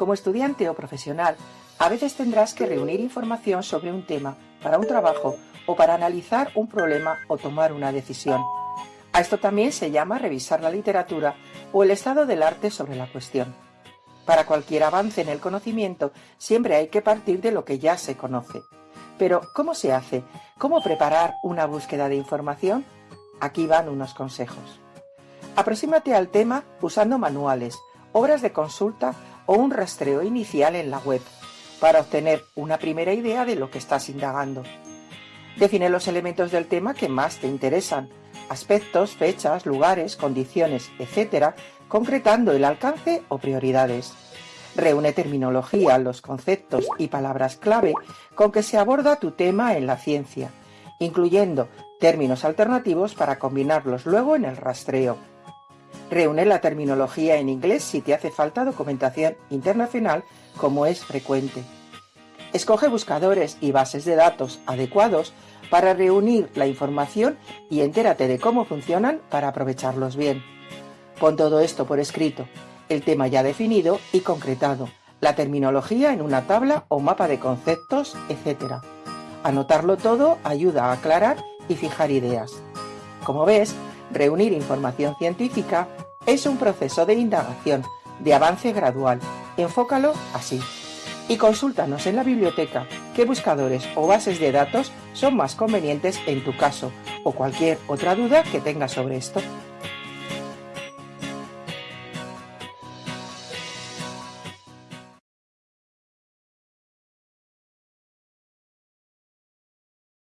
Como estudiante o profesional, a veces tendrás que reunir información sobre un tema para un trabajo o para analizar un problema o tomar una decisión. A esto también se llama revisar la literatura o el estado del arte sobre la cuestión. Para cualquier avance en el conocimiento siempre hay que partir de lo que ya se conoce. Pero, ¿cómo se hace? ¿Cómo preparar una búsqueda de información? Aquí van unos consejos. Aproxímate al tema usando manuales, obras de consulta o un rastreo inicial en la web para obtener una primera idea de lo que estás indagando. Define los elementos del tema que más te interesan, aspectos, fechas, lugares, condiciones, etc., concretando el alcance o prioridades. Reúne terminología, los conceptos y palabras clave con que se aborda tu tema en la ciencia, incluyendo términos alternativos para combinarlos luego en el rastreo. Reúne la terminología en inglés si te hace falta documentación internacional como es frecuente. Escoge buscadores y bases de datos adecuados para reunir la información y entérate de cómo funcionan para aprovecharlos bien. Pon todo esto por escrito, el tema ya definido y concretado, la terminología en una tabla o mapa de conceptos, etc. Anotarlo todo ayuda a aclarar y fijar ideas. Como ves, reunir información científica es un proceso de indagación, de avance gradual. Enfócalo así. Y consúltanos en la biblioteca qué buscadores o bases de datos son más convenientes en tu caso o cualquier otra duda que tengas sobre esto.